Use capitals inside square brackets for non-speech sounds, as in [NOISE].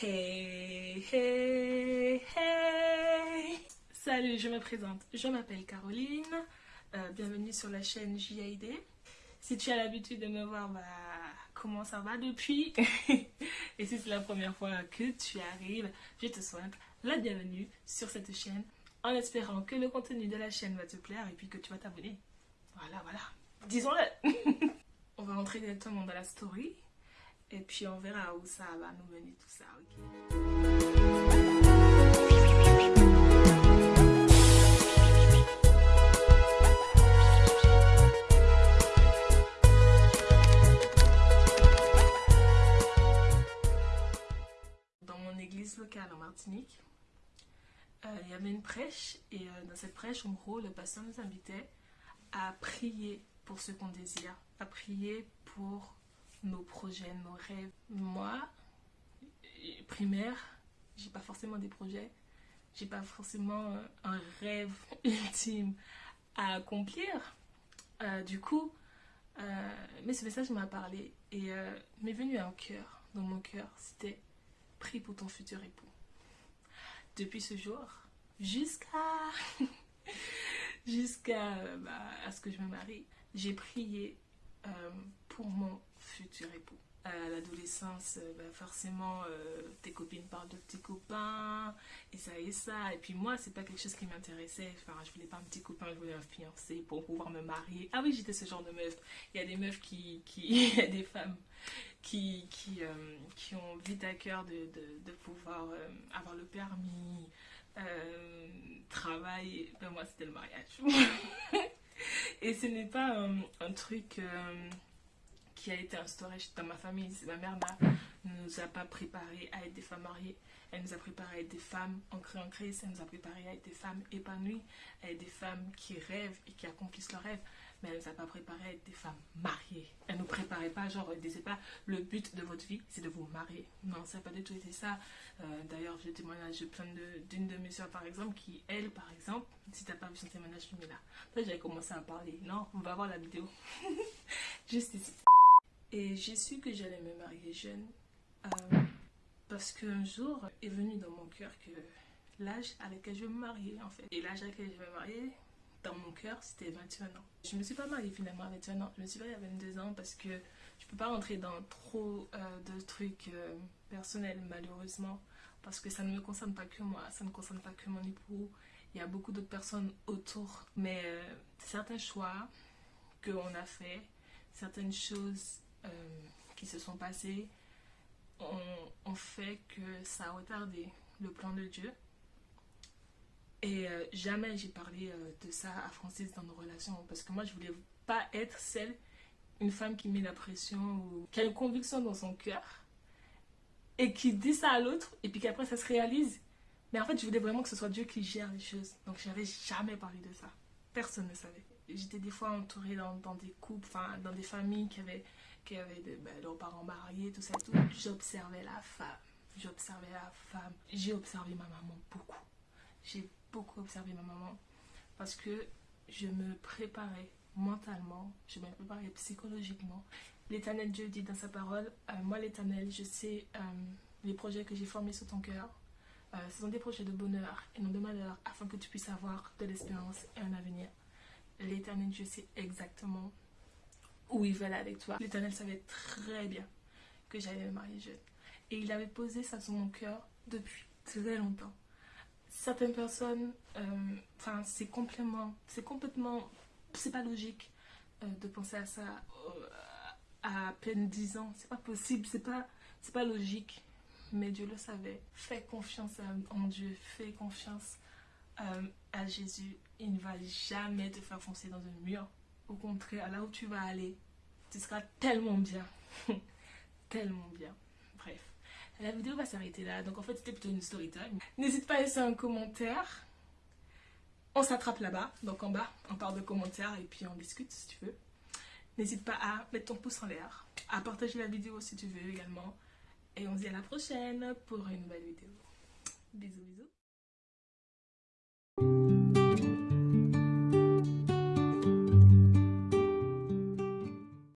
Hey, hey, hey. Salut, je me présente, je m'appelle Caroline, euh, bienvenue sur la chaîne JID. Si tu as l'habitude de me voir, bah, comment ça va depuis? [LAUGHS] Et si c'est la première fois que tu arrives, je te souhaite la bienvenue sur cette chaîne en espérant que le contenu de la chaîne va te plaire et puis que tu vas t'abonner. Voilà, voilà, disons-le. [LAUGHS] On va entrer directement dans la story et puis on verra où ça va nous mener tout ça, ok. Dans mon église locale en Martinique, euh, il y avait une prêche et euh, dans cette prêche, en gros, le pasteur nous invitait à prier pour ce qu'on désire, à prier pour nos projets, nos rêves. Moi, primaire, j'ai pas forcément des projets, j'ai pas forcément un rêve [LAUGHS] ultime à accomplir. Euh, du coup, euh, mais ce message m'a parlé et euh, m'est venu un cœur, dans mon cœur, c'était prie pour ton futur époux. Depuis ce jour, jusqu'à [LAUGHS] jusqu'à bah, ce que je me marie, j'ai prié pour mon futur époux. À l'adolescence, euh, bah, forcément, euh, tes copines parlent de tes copains, et ça et ça. Et puis moi, c'est pas quelque chose qui m'intéressait. Enfin, je voulais pas un petit copain, je voulais un fiancé pour pouvoir me marier. Ah oui, j'étais ce genre de meuf. Il y a des meufs qui... qui [LAUGHS] il y a des femmes qui, qui, euh, qui ont vite à cœur de, de, pouvoir avoir le permis, travailler. Ben moi, c'était le mariage. [LAUGHS] et ce n'est pas un truc qui a été instaurée dans ma famille. Ma mère ne nous a pas préparé à être des femmes mariées. Elle nous a préparé à être des femmes ancrées en Christ. Elle nous a préparé à être des femmes épanouies, à être des femmes qui rêvent et qui accomplissent leurs rêves. Mais elle ne nous a pas préparé à être des femmes mariées. Elle ne nous préparait pas, genre, elle disait pas le but de votre vie, c'est de vous marier. Non, ça n'a pas du tout été ça. Euh, d'ailleurs, je témoignage plein d'une de, mes soeurs, par exemple, qui, elle, par exemple, si tu n'as pas vu son témoignage, je mets là. Après, j'avais commencé à parler. Non, on va voir la vidéo. [LAUGHS] Juste ici. Et j'ai su que j'allais me marier jeune euh, parce qu'un jour est venu dans mon cœur que l'âge à lequel je vais me marier en fait. Et l'âge à lequel je vais me marier, dans mon cœur, c'était 21 ans. Je me suis pas mariée finalement à 21 ans. Je me suis mariée à 22 ans parce que je peux pas rentrer dans trop euh, de trucs euh, personnels malheureusement parce que ça ne me concerne pas que moi, ça ne concerne pas que mon époux. Il y a beaucoup d'autres personnes autour. Mais certains choix qu'on a fait, certaines choses euh, qui se sont passés ont, fait que ça a retardé le plan de Dieu. Et euh, jamais j'ai parlé euh, de ça à Francis dans nos relations parce que moi je voulais pas être celle, une femme qui met la pression ou qui a une conviction dans son cœur et qui dit ça à l'autre et puis qu'après ça se réalise. Mais en fait je voulais vraiment que ce soit Dieu qui gère les choses. Donc j'avais jamais parlé de ça. Personne ne savait. J'étais des fois entourée dans, des couples, enfin dans des familles qui avaient qui avaient ben, leurs parents mariés, tout ça tout. J'observais la femme. J'observais la femme. J'ai observé ma maman beaucoup. J'ai beaucoup observé ma maman parce que je me préparais mentalement, je me préparais psychologiquement. L'éternel Dieu dit dans sa parole, euh, moi l'éternel, je sais euh, les projets que j'ai formés sur ton cœur. Euh, ce sont des projets de bonheur et non de malheur afin que tu puisses avoir de l'espérance et un avenir. L'éternel Dieu sait exactement où il veut aller avec toi. L'éternel savait très bien que j'allais me marier jeune. Et il avait posé ça sur mon cœur depuis très longtemps. Certaines personnes, euh, enfin c'est complètement, c'est complètement, c'est pas logique euh, de penser à ça euh, à peine 10 ans. C'est pas possible, c'est pas, c'est pas logique. Mais Dieu le savait. Fais confiance en Dieu, fais confiance à Jésus. Il ne va jamais te faire foncer dans un mur. Au contraire, là où tu vas aller, tu seras tellement bien. [LAUGHS] tellement bien. Bref, la vidéo va s'arrêter là. Donc en fait, c'était plutôt une story time. N'hésite pas à laisser un commentaire. On s'attrape là-bas, donc en bas, on parle de commentaires et puis on discute si tu veux. N'hésite pas à mettre ton pouce en l'air, à partager la vidéo si tu veux également. Et on se dit à la prochaine pour une nouvelle vidéo. Bisous, bisous.